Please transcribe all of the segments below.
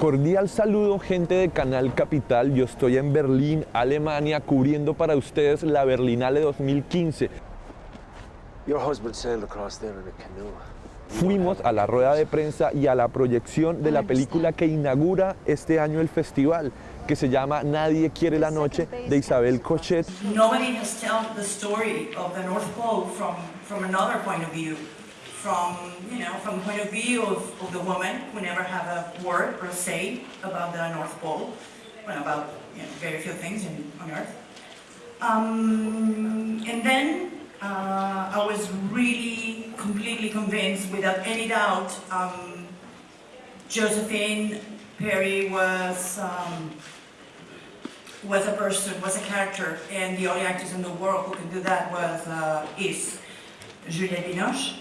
Cordial saludo gente de Canal Capital, yo estoy en Berlín, Alemania, cubriendo para ustedes la Berlinale 2015. Your husband sailed across there in a canoe. Fuimos a la rueda de prensa y a la proyección de la película que inaugura este año el festival, que se llama Nadie quiere la noche, de Isabel Cochet. Nobody has told the story of the North Pole from, from another point of view. From, you know, from the point of view of, of the woman who never have a word or a say about the North Pole, well, about you know, very few things in, on Earth. Um, and then uh, I was really completely convinced, without any doubt, um, Josephine Peary was um, was a person, was a character, and the only actress in the world who can do that was uh, is.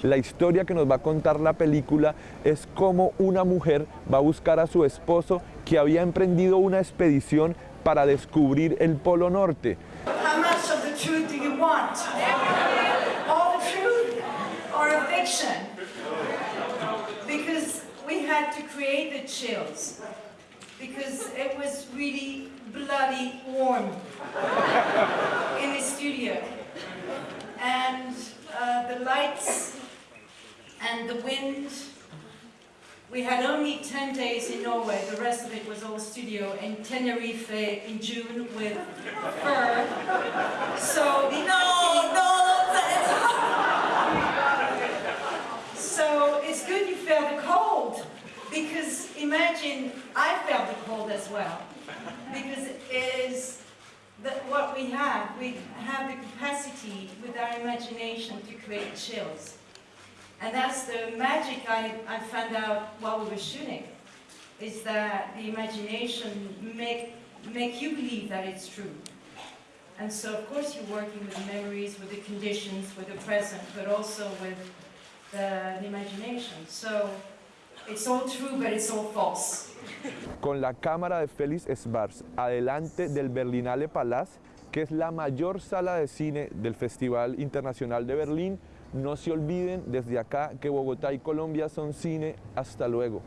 La historia que nos va a contar la película es cómo una mujer va a buscar a su esposo que había emprendido una expedición para descubrir el Polo Norte. How much of the truth do you want? All the truth or a fiction? because we had to create the chills because it was really bloody warm in the studio lights and the wind we had only 10 days in Norway, the rest of it was all studio in Tenerife in June with fur. So No, no, So it's good you felt the cold because imagine I felt the cold as well because it is that what we have. We have the capacity imagination to create chills. And that's the magic I, I found out while we were shooting is that the imagination make, make you believe that it's true. And so of course you're working with the memories, with the conditions, with the present, but also with the, the imagination. So it's all true, but it's all false. con la cámara de Félix Schwarz adelante del Berlinale Palace, que es la mayor sala de cine del Festival Internacional de Berlín. No se olviden desde acá que Bogotá y Colombia son cine. Hasta luego.